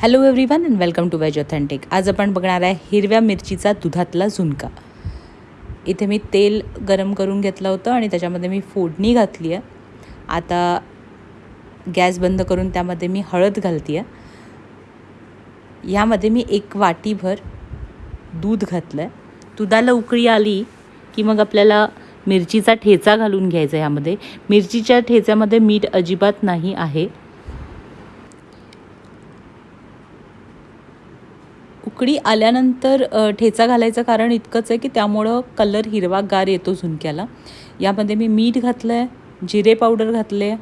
Hello everyone and welcome to veg authentic आज आपण बघणार आहे हिरव्या मिरचीचा दुधातला झुणका. इथे मी तेल गरम करून घेतलं होतं आणि त्याच्यामध्ये मी फोडणी घातली आहे. आता गॅस बंद करून त्यामध्ये मी हळद घालते आहे. यामध्ये मी एक वाटीभर दूध घातलं आहे दुधाला उकळी आली की मग आपल्याला मिरचीचा ठेचा घालून घ्यायचा आहे यामध्ये. मिरचीच्या ठेच्यामध्ये मीठ अजिबात नाही आहे. उकळी आल्यानंतर ठेचा घालायचं कारण इतकंच आहे की त्यामुळं कलर हिरवागार येतो झुणक्याला. यामध्ये मी मीठ घातलं आहे जिरे पावडर घातले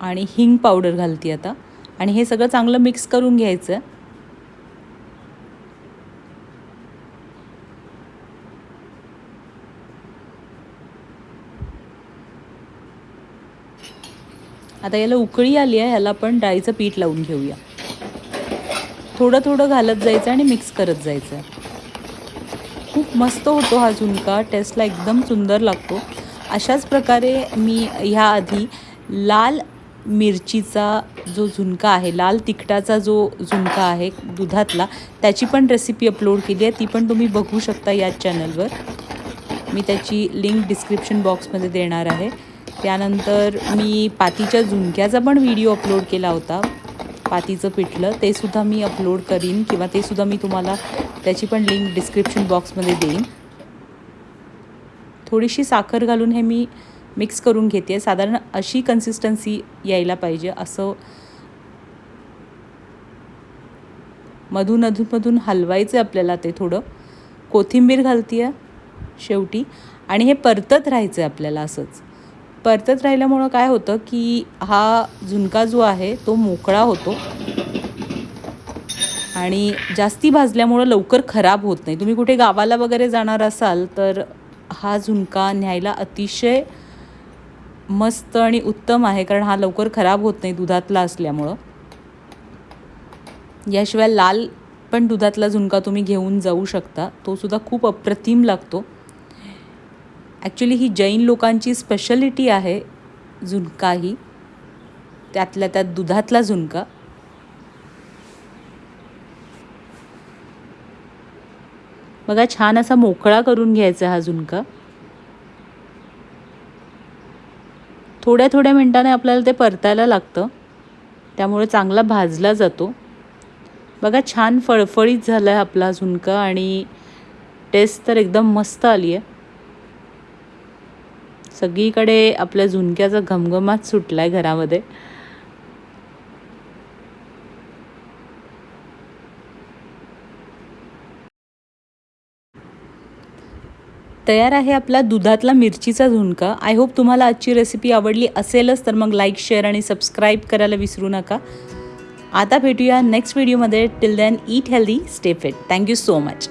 आणि हिंग पावडर घालते आता. आणि हे सगळं चांगलं मिक्स करून घ्यायचं आहे आता याला उकळी आली आहे ह्याला आपण डाळीचं पीठ लावून घेऊया. थोडं थोडं घालत जायचं आणि मिक्स करत जायचं. खूप मस्त होतो हा झुणका. टेस्टला एकदम सुंदर लागतो. अशाच प्रकारे मी ह्या आधी लाल मिरचीचा जो झुणका आहे लाल तिखटाचा जो झुणका आहे दुधातला त्याची पण रेसिपी अपलोड केली आहे. ती पण तुम्ही बघू शकता याच चॅनलवर मी त्याची लिंक डिस्क्रिप्शन बॉक्समध्ये देणार आहे. त्यानंतर मी पातीच्या झुणक्याचा पण व्हिडिओ अपलोड केला होता. पातीचं पिठलं ते सुद्धा मी अपलोड करीन किंवा ते सुद्धा मी तुम्हाला त्याची पण लिंक डिस्क्रिप्शन बॉक्समध्ये देईन. थोडीशी साखर घालून हे मी मिक्स करून घेते. साधारण अशी कन्सिस्टन्सी यायला पाहिजे. असं मधून अधूनमधून हलवायचं आपल्याला ते थोडं. कोथिंबीर घालते आहे शेवटी. आणि हे परतत राहायचं आहे आपल्याला असंच. परतत राहिल्यामुळं काय होतं की हा झुणका जो आहे तो मोकळा होतो आणि जास्ती भाजल्यामुळं लवकर खराब होत नाही. तुम्ही कुठे गावाला वगैरे जाणार असाल तर हा झुणका न्यायला अतिशय मस्त आणि उत्तम आहे कारण हा लवकर खराब होत नाही दुधातला असल्यामुळं. याशिवाय लाल पण दुधातला झुणका तुम्ही घेऊन जाऊ शकता. तो सुद्धा खूप अप्रतिम लागतो. ॲक्च्युली ही जैन लोकांची स्पेशलिटी आहे झुणका ही. त्यातल्या त्यात दुधातला झुणका. बघा छान असा मोकळा करून घ्यायचा हा झुणका. थोड्या थोड्या मिनटाने आपल्याला ते परतायला लागतं. त्यामुळे चांगला भाजला जातो. बघा छान फळफळीत झाला आहे आपला झुणका आणि टेस्ट तर एकदम मस्त आली आहे सगळीकडे आपल्या झुणक्याचा घमघमात सुटला आहे घरामध्ये. तयार आहे आपला दुधातला मिरचीचा झुणका. आय होप तुम्हाला आजची रेसिपी आवडली असेलच तर मग लाईक शेअर आणि सबस्क्राईब करायला विसरू नका. आता भेटूया नेक्स्ट व्हिडिओमध्ये till then eat healthy stay fit thank you so much